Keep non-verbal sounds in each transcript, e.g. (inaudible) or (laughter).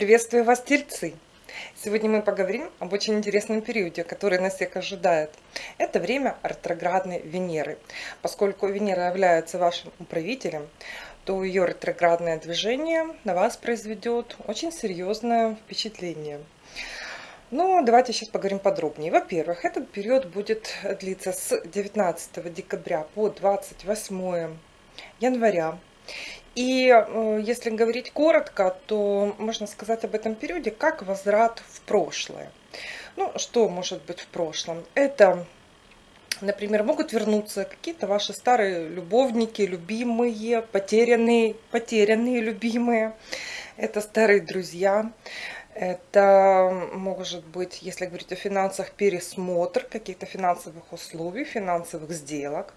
Приветствую вас, тельцы! Сегодня мы поговорим об очень интересном периоде, который нас всех ожидает. Это время ретроградной Венеры. Поскольку Венера является вашим управителем, то ее ретроградное движение на вас произведет очень серьезное впечатление. Ну, давайте сейчас поговорим подробнее. Во-первых, этот период будет длиться с 19 декабря по 28 января. И э, если говорить коротко, то можно сказать об этом периоде как возврат в прошлое. Ну, что может быть в прошлом? Это, например, могут вернуться какие-то ваши старые любовники, любимые, потерянные, потерянные любимые. Это старые друзья. Это может быть, если говорить о финансах, пересмотр каких-то финансовых условий, финансовых сделок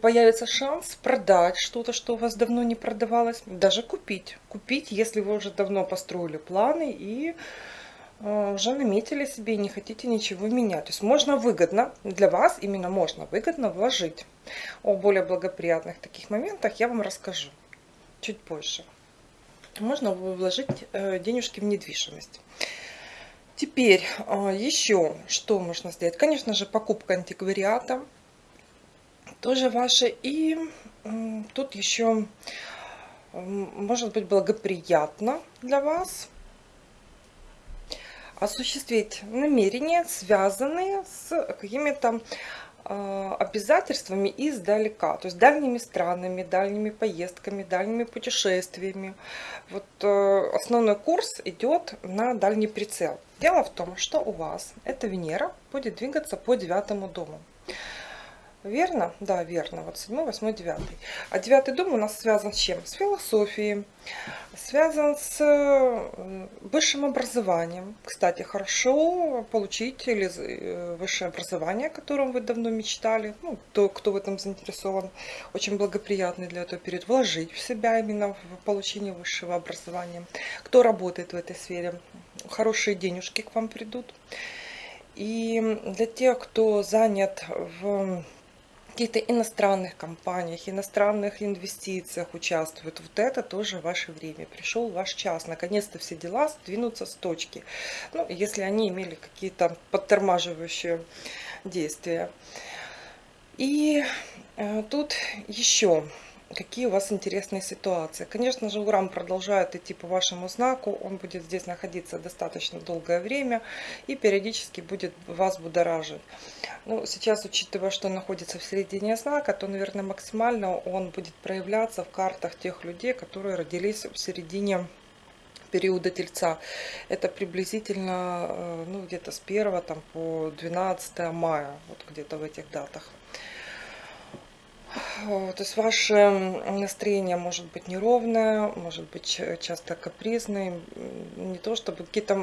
появится шанс продать что-то, что у вас давно не продавалось, даже купить. Купить, если вы уже давно построили планы и э, уже наметили себе и не хотите ничего менять. То есть можно выгодно, для вас именно можно выгодно вложить. О более благоприятных таких моментах я вам расскажу чуть позже. Можно вложить э, денежки в недвижимость. Теперь э, еще что можно сделать? Конечно же, покупка антиквариата тоже ваши. И тут еще может быть благоприятно для вас осуществить намерения, связанные с какими-то а, обязательствами издалека, то есть дальними странами, дальними поездками, дальними путешествиями. Вот э, основной курс идет на дальний прицел. Дело в том, что у вас эта Венера будет двигаться по девятому дому. Верно? Да, верно. Вот 7, 8, 9. А девятый дом у нас связан с чем? С философией, связан с высшим образованием. Кстати, хорошо получить или э, высшее образование, о котором вы давно мечтали. Ну, то, кто в этом заинтересован, очень благоприятный для этого период. Вложить в себя именно в получение высшего образования. Кто работает в этой сфере, хорошие денежки к вам придут. И для тех, кто занят в каких-то иностранных компаниях, иностранных инвестициях участвуют. Вот это тоже ваше время. Пришел ваш час. Наконец-то все дела сдвинутся с точки. Ну, если они имели какие-то подтормаживающие действия. И э, тут еще какие у вас интересные ситуации. Конечно же, Уран продолжает идти по вашему знаку, он будет здесь находиться достаточно долгое время и периодически будет вас будоражить. Ну, сейчас, учитывая, что он находится в середине знака, то, наверное, максимально он будет проявляться в картах тех людей, которые родились в середине периода Тельца. Это приблизительно э, ну, где-то с 1 там, по 12 мая, вот где-то в этих датах. То есть ваше настроение может быть неровное, может быть часто капризное. Не то чтобы какие-то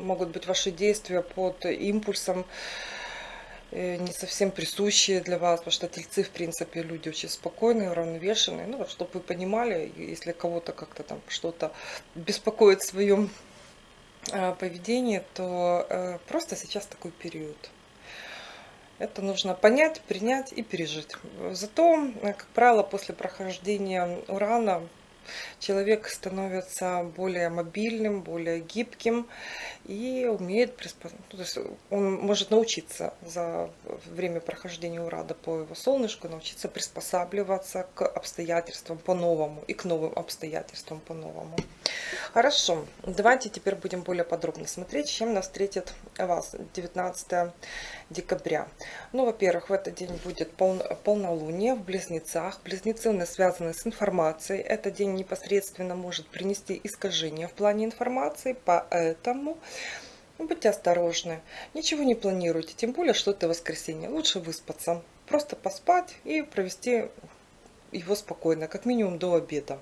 могут быть ваши действия под импульсом, э, не совсем присущие для вас, потому что тельцы, в принципе, люди очень спокойные, уравновешенные. Ну, чтобы вы понимали, если кого-то как-то там что-то беспокоит в своем а, поведении, то э, просто сейчас такой период. Это нужно понять, принять и пережить. Зато, как правило, после прохождения урана человек становится более мобильным, более гибким и умеет приспособиться. Ну, то есть он может научиться за время прохождения урада по его солнышку, научиться приспосабливаться к обстоятельствам по-новому и к новым обстоятельствам по-новому. Хорошо, давайте теперь будем более подробно смотреть, чем нас встретит вас 19 декабря. Ну, во-первых, в этот день будет пол, полнолуние в Близнецах. Близнецы у нас связаны с информацией. Этот день непосредственно может принести искажения в плане информации, поэтому будьте осторожны. Ничего не планируйте, тем более, что это воскресенье. Лучше выспаться, просто поспать и провести его спокойно, как минимум до обеда.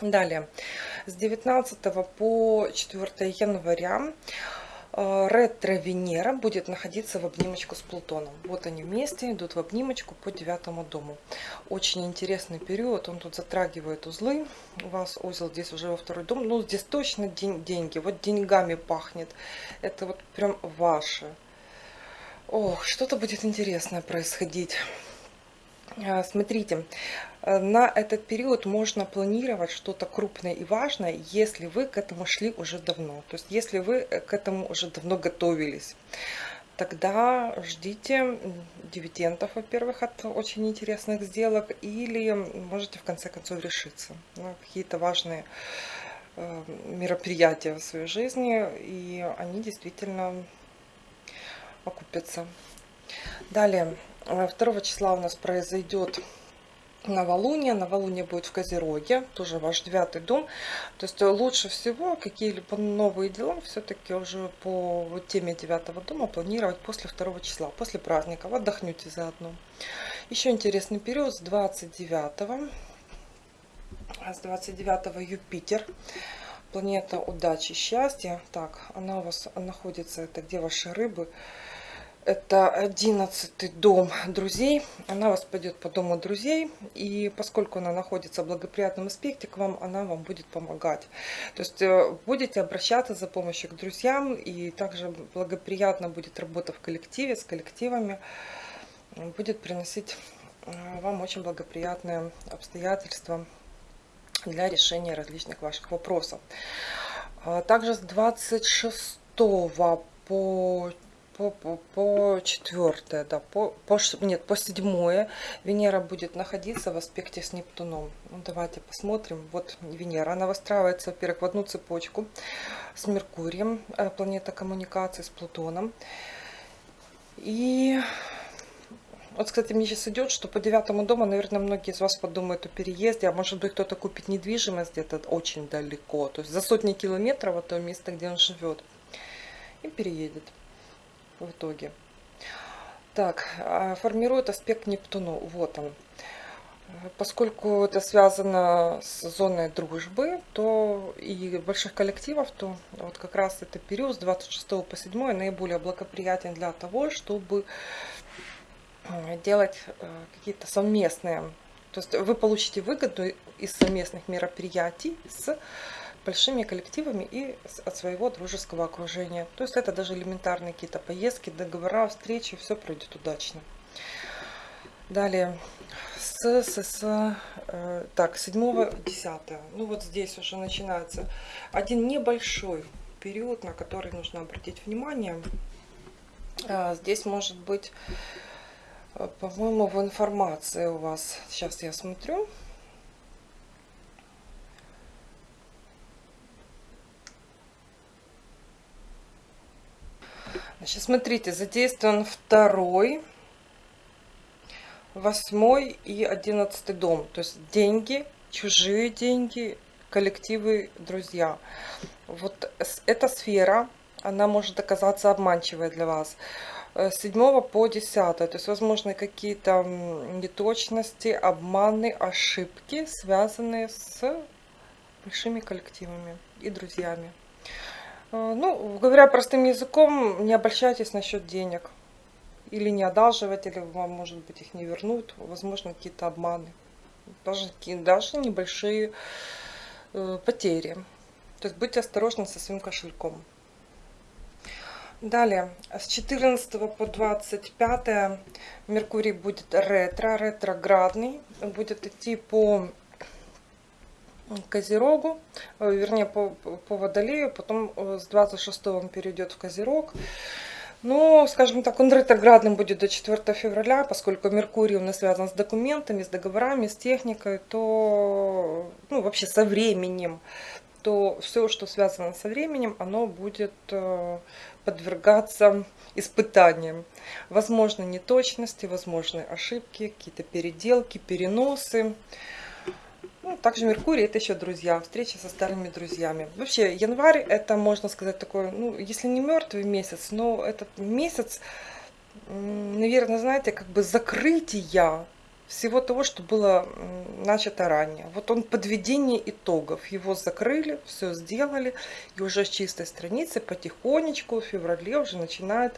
Далее, с 19 по 4 января ретро-Венера будет находиться в обнимочку с Плутоном. Вот они вместе идут в обнимочку по девятому дому. Очень интересный период, он тут затрагивает узлы. У вас узел здесь уже во второй дом. Ну, здесь точно день, деньги, вот деньгами пахнет. Это вот прям ваше. Ох, что-то будет интересное происходить. А, Смотрите, на этот период можно планировать что-то крупное и важное, если вы к этому шли уже давно. То есть, если вы э, к этому уже давно готовились. Тогда ждите дивидендов, во-первых, от очень интересных сделок. Или можете в конце концов решиться на какие-то важные э, мероприятия в своей жизни. И они действительно окупятся. Далее, э, 2 числа у нас произойдет новолуние. Новолуние будет в Козероге, тоже ваш девятый дом. То есть э, лучше всего какие-либо новые дела все-таки уже по теме девятого дома планировать после 2 числа, после праздников. Отдохнете заодно. Еще интересный период с 29 а с 29 Юпитер. Планета удачи, счастья. Так, она у вас находится, это где ваши рыбы? Это одиннадцатый дом друзей. Она вас пойдет по дому друзей. И поскольку она находится в благоприятном аспекте к вам, она вам будет помогать. То есть э, будете обращаться за помощью к друзьям. И также благоприятно будет работа в коллективе, с коллективами. Будет приносить э, вам очень благоприятные обстоятельства для решения различных ваших вопросов. А Также с 26 по по, по, по четвертое, да, по, по, нет, по седьмое Венера будет находиться в аспекте с Нептуном. Ну, давайте посмотрим. Вот Венера, она выстраивается, во-первых, в одну цепочку с Меркурием, э, планета коммуникации, с Плутоном. И вот, кстати, мне сейчас идет, что по девятому дому, наверное, многие из вас подумают о переезде, а может быть кто-то купит недвижимость где-то очень далеко, то есть за сотни километров от того места, где он живет, и переедет в итоге. Так, а, формирует аспект Нептуну. Вот он. Поскольку это связано с зоной дружбы, то и больших коллективов, то вот как раз это период с 26 по 7 наиболее благоприятен для того, чтобы делать э, какие-то совместные. То есть вы получите выгоду из совместных мероприятий с большими коллективами и от своего дружеского окружения. То есть это даже элементарные какие-то поездки, договора, встречи, все пройдет удачно. Далее, с, с, с э, так, 7 10 ну вот здесь уже начинается один небольшой период, на который нужно обратить внимание. А, здесь может быть, э, по-моему, в информации у вас, сейчас я смотрю, Значит, смотрите, задействован второй, восьмой и одиннадцатый дом. То есть деньги, чужие деньги, коллективы, друзья. Вот эта сфера, она может оказаться обманчивой для вас. С 7 по 10, то есть возможны какие-то неточности, обманы, ошибки, связанные с большими коллективами и друзьями. А, ну, говоря простым языком, не обольщайтесь насчет денег. Или не одалживать, или вам, может быть, их не вернут. Возможно, какие-то обманы. Даже, даже небольшие э, потери. То есть будьте осторожны со своим кошельком. Далее, с 14 по 25 Меркурий будет ретро, ретроградный. Будет идти по Козерогу, э, вернее по, по Водолею, потом э, с 26 он перейдет в Козерог. Но, скажем так, он ретроградным будет до 4 февраля, поскольку Меркурий у нас связан с документами, с договорами, с техникой, то, ну, вообще со временем, то все, что связано со временем, оно будет э, подвергаться испытаниям. Возможны неточности, возможны ошибки, какие-то переделки, переносы. Также Меркурий это еще друзья, встречи со старыми друзьями. Вообще, январь это, можно сказать, такой, ну, если не мертвый месяц, но этот месяц, наверное, знаете, как бы закрытия всего того, что было начато ранее. Вот он подведение итогов. Его закрыли, все сделали, и уже с чистой страницы потихонечку в феврале уже начинают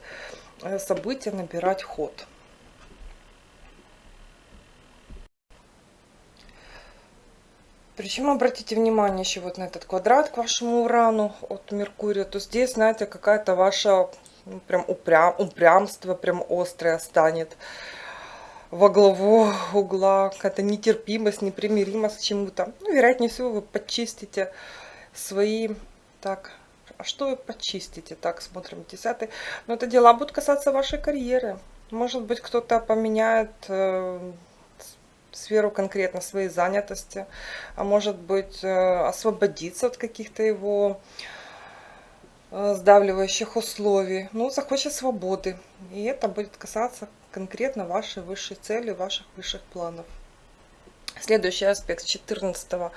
э, события набирать ход. Причем обратите внимание еще вот на этот квадрат к вашему Урану от Меркурия, то здесь, знаете, какая-то ваша ну, прям упрям, упрямство прям острое станет. во главу угла, какая-то нетерпимость, непримиримость к чему-то. Ну, вероятнее всего, вы почистите свои... Так, а что вы почистите? Так, смотрим, десятый. Но это дела будут касаться вашей карьеры. Может быть, кто-то поменяет э, сферу конкретно своей занятости, а может быть, э, освободиться от каких-то его э, сдавливающих условий. Ну, захочет свободы. И это будет касаться конкретно вашей высшей цели, ваших высших планов. Следующий аспект с 14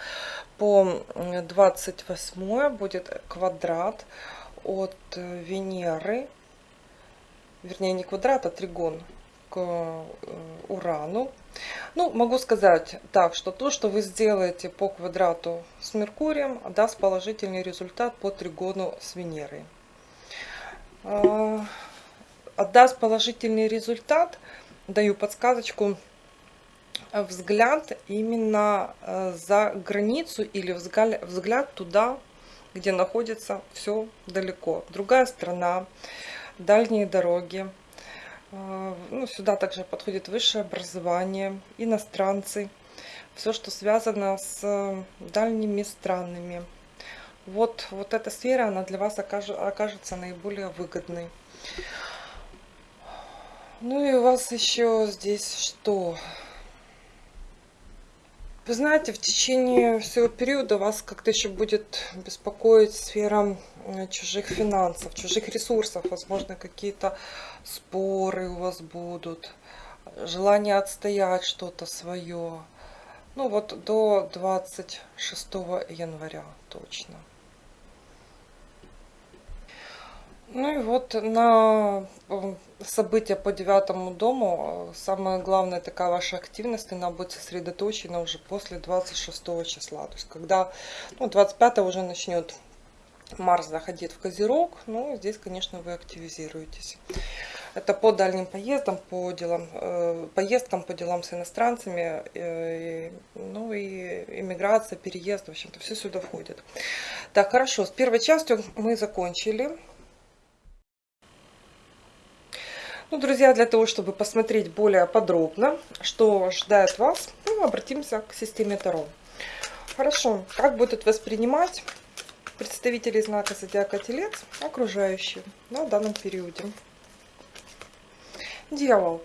по 28 будет квадрат от Венеры, вернее не квадрат, а тригон к э, Урану. Ну, могу сказать так, что то, что вы сделаете по квадрату с Меркурием, даст положительный результат по тригону с Венерой. А, отдаст положительный результат, даю подсказочку, взгляд именно э, за границу или взгляд туда, где находится все далеко. Другая страна, дальние дороги. Э, ну, сюда также подходит высшее образование, иностранцы. Все, что связано с дальними странами. Вот, вот эта сфера, она для вас окажется наиболее выгодной. Ну и у вас еще здесь что? Вы знаете, в течение всего периода вас как-то еще будет беспокоить сфера э, чужих финансов, чужих ресурсов. Возможно, какие-то споры у вас будут, желание отстоять что-то свое. Ну вот до 26 января точно. Ну и вот на э, события по девятому дому, э, самая главная такая ваша активность, она будет сосредоточена уже после 26 числа. То есть когда, ну 25 уже начнет Марс заходить в Козерог, ну здесь, конечно, вы активизируетесь. Это по дальним поездам, по делам, э, поездкам, по делам с иностранцами, э, ну и иммиграция, переезд, в общем-то, все сюда входит. Так, хорошо, с первой частью мы закончили. Ну, друзья, для того, чтобы посмотреть более подробно, что ждает вас, ну, обратимся к системе Таро. Хорошо, как будут воспринимать представители знака Зодиака Телец окружающие на данном периоде? Дьявол.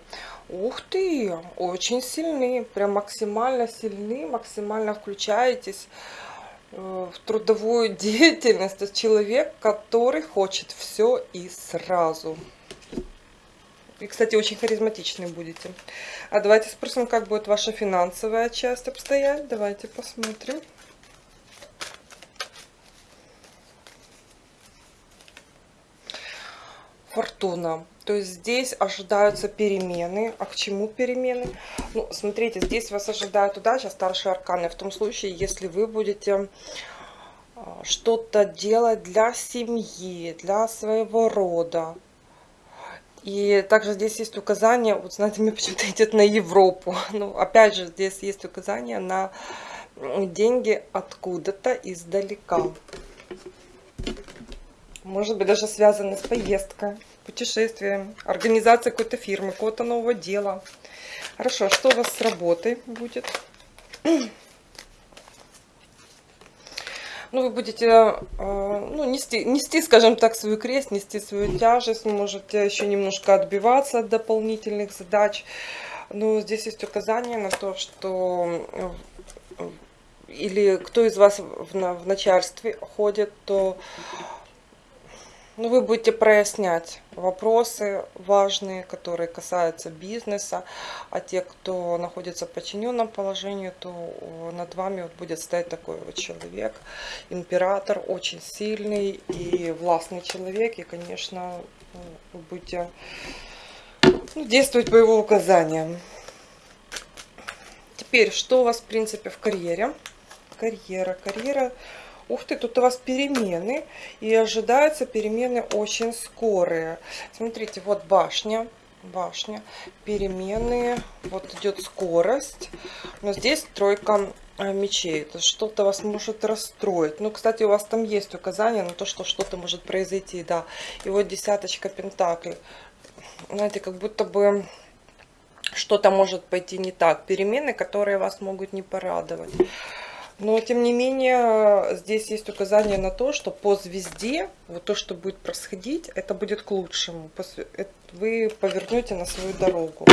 Ух ты, очень сильны, прям максимально сильны, максимально включаетесь э, в трудовую (laughs) деятельность. Это человек, который хочет все и сразу. И, кстати, очень харизматичный будете. А давайте спросим, как будет ваша финансовая часть обстоять. Давайте посмотрим. Фортуна. То есть здесь ожидаются перемены. А к чему перемены? Ну, смотрите, здесь вас ожидают удача, старшие арканы. В том случае, если вы будете а, что-то делать для семьи, для своего рода, и также здесь есть указание, вот знаете, мне почему-то (laughs) идет на Европу. Ну, опять же, здесь есть указание на деньги откуда-то издалека. Может быть, даже связано с поездкой, путешествием, организацией какой-то фирмы, какого-то нового дела. Хорошо, а что у вас с работой будет? ну, вы будете э, ну, нести, нести, скажем так, свою крест, нести свою тяжесть, можете еще немножко отбиваться от дополнительных задач. Но здесь есть указание на то, что э, или кто из вас в, в начальстве ходит, то ну, вы будете прояснять вопросы важные, которые касаются бизнеса, а те, кто находится в подчиненном положении, то над вами вот будет стоять такой вот человек, император, очень сильный и властный человек, и, конечно, вы будете ну, действовать по его указаниям. Теперь, что у вас, в принципе, в карьере? Карьера, карьера Ух ты, тут у вас перемены. И ожидаются перемены очень скорые. Смотрите, вот башня. Башня. Перемены. Вот идет скорость. Но здесь тройка э, мечей. Это что-то вас может расстроить. Ну, кстати, у вас там есть указание на то, что что-то может произойти, да. И вот десяточка пентаклей. Знаете, как будто бы что-то может пойти не так, перемены, которые вас могут не порадовать. Но, тем не менее, здесь есть указание на то, что по звезде, вот то, что будет происходить, это будет к лучшему. Вы повернете на свою дорогу.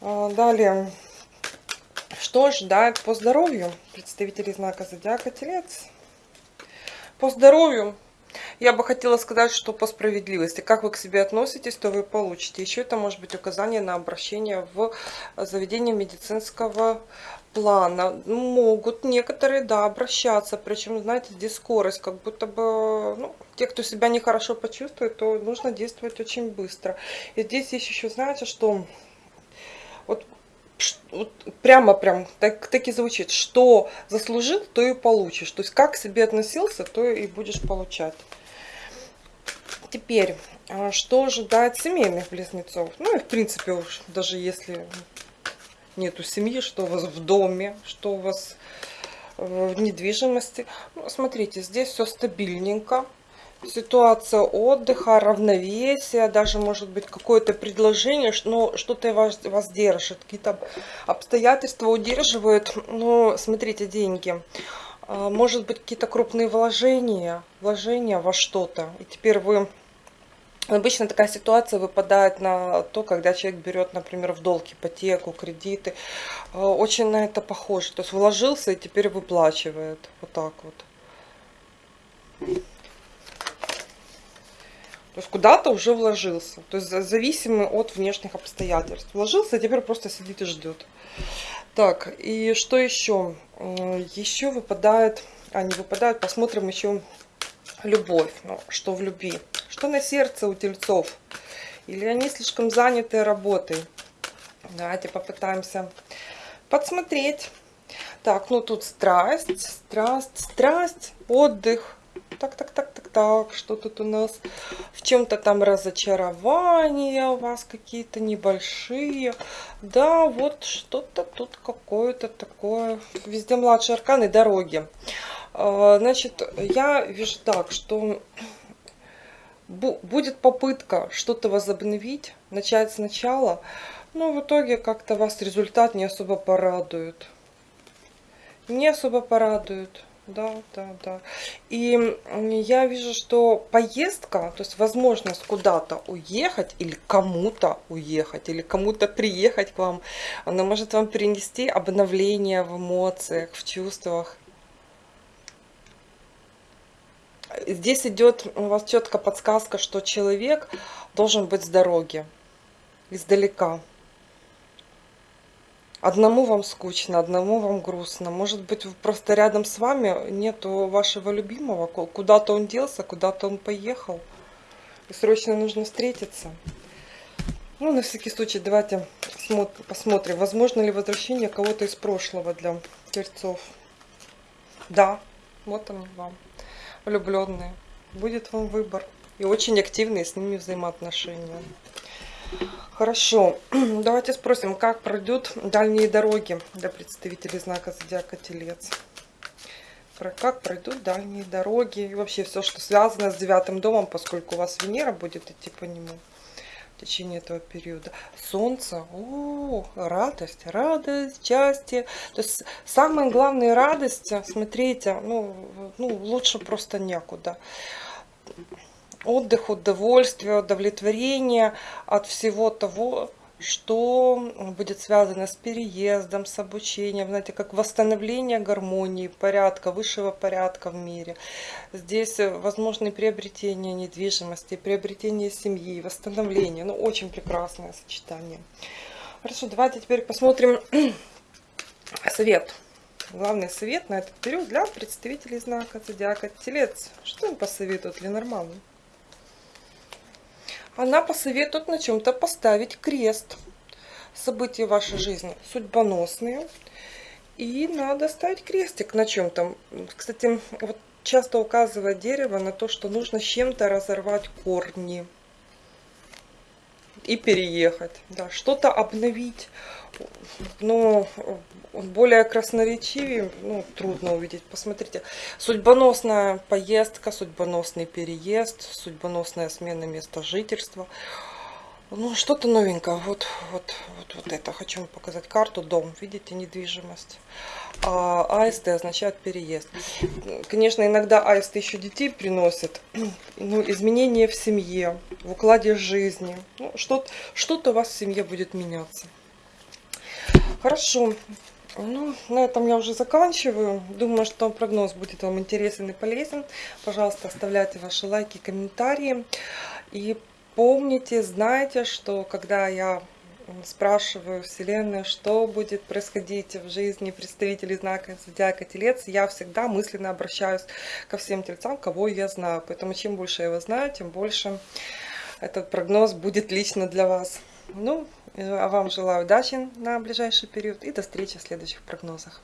А, далее, что ждать по здоровью представителей знака Зодиака Телец? По здоровью я бы хотела сказать, что по справедливости. Как вы к себе относитесь, то вы получите. Еще это может быть указание на обращение в заведение медицинского плана. Могут некоторые, да, обращаться. Причем, знаете, здесь скорость, как будто бы, ну, те, кто себя нехорошо почувствует, то нужно действовать очень быстро. И здесь есть еще, знаете, что вот вот прямо прям так, так и звучит, что заслужил, то и получишь. То есть как к себе относился, то и будешь получать. Теперь, а, что ожидает семейных близнецов? Ну и в принципе уж, даже если нету семьи, что у вас в доме, что у вас в недвижимости. Ну, смотрите, здесь все стабильненько ситуация отдыха, равновесия, даже может быть какое-то предложение, но что-то вас, вас держит, какие-то обстоятельства удерживают. Но смотрите, деньги. А, может быть какие-то крупные вложения, вложения во что-то. И теперь вы... Обычно такая ситуация выпадает на то, когда человек берет, например, в долг ипотеку, кредиты. А, очень на это похоже. То есть вложился и теперь выплачивает. Вот так вот. То есть куда-то уже вложился. То есть зависимый от внешних обстоятельств. Вложился, а теперь просто сидит и ждет. Так, и что еще? Еще выпадает, а не выпадает, посмотрим еще любовь. Ну, что в любви? Что на сердце у тельцов? Или они слишком заняты работой? Давайте попытаемся подсмотреть. Так, ну тут страсть, страсть, страсть, отдых, так, так, так, так, так, что тут у нас? В чем-то там разочарования у вас какие-то небольшие. Да, вот что-то тут какое-то такое. Везде младшие арканы, дороги. А, значит, я вижу так, что будет попытка что-то возобновить, начать сначала, но в итоге как-то вас результат не особо порадует. Не особо порадует. Да, да, да. И я вижу, что поездка, то есть возможность куда-то уехать или кому-то уехать, или кому-то приехать к вам, она может вам принести обновление в эмоциях, в чувствах. Здесь идет у вас четко подсказка, что человек должен быть с дороги, издалека. Одному вам скучно, одному вам грустно. Может быть, просто рядом с вами нету вашего любимого. Куда-то он делся, куда-то он поехал. И срочно нужно встретиться. Ну, на всякий случай, давайте посмотрим, возможно ли возвращение кого-то из прошлого для тельцов. Да, вот он вам, влюбленные. Будет вам выбор. И очень активные с ними взаимоотношения. Хорошо, (clears throat) давайте спросим, как пройдут дальние дороги для представителей знака Зодиака Телец. Про как пройдут дальние дороги и вообще все, что связано с девятым домом, поскольку у вас Венера будет идти по нему в течение этого периода. Солнце, о, радость, радость, счастье. То есть самая главная радость, смотрите, ну, ну лучше просто некуда отдых, удовольствие, удовлетворение от всего того, что будет связано с переездом, с обучением, знаете, как восстановление гармонии, порядка, высшего порядка в мире. Здесь возможны приобретение недвижимости, приобретение семьи, восстановление. Ну, очень прекрасное сочетание. Хорошо, давайте теперь посмотрим (clears throat) совет. Главный совет на этот период для представителей знака Зодиака Телец. Что им посоветуют для нормального? Она посоветует на чем-то поставить крест. События вашей жизни судьбоносные. И надо ставить крестик на чем-то. Кстати, вот часто указывает дерево на то, что нужно чем-то разорвать корни и переехать. Да, что-то обновить. Но более красноречивее, ну, трудно увидеть. Посмотрите, судьбоносная поездка, судьбоносный переезд, судьбоносная смена места жительства. Ну, что-то новенькое. Вот, вот, вот, вот это. Хочу вам показать карту. Дом. Видите, недвижимость. А аисты означают переезд. Конечно, иногда аисты еще детей приносят. (clears throat) Ну, изменения в семье, в укладе жизни. Ну, Что-то что у вас в семье будет меняться. Хорошо. Ну, на этом я уже заканчиваю. Думаю, что прогноз будет вам интересен и полезен. Пожалуйста, оставляйте ваши лайки, комментарии. И помните, знайте, что когда я спрашиваю Вселенную, что будет происходить в жизни представителей знака Зодиака Телец, я всегда мысленно обращаюсь ко всем тельцам, кого я знаю. Поэтому чем больше я его знаю, тем больше этот прогноз будет лично для вас. Ну, вам желаю удачи на ближайший период и до встречи в следующих прогнозах.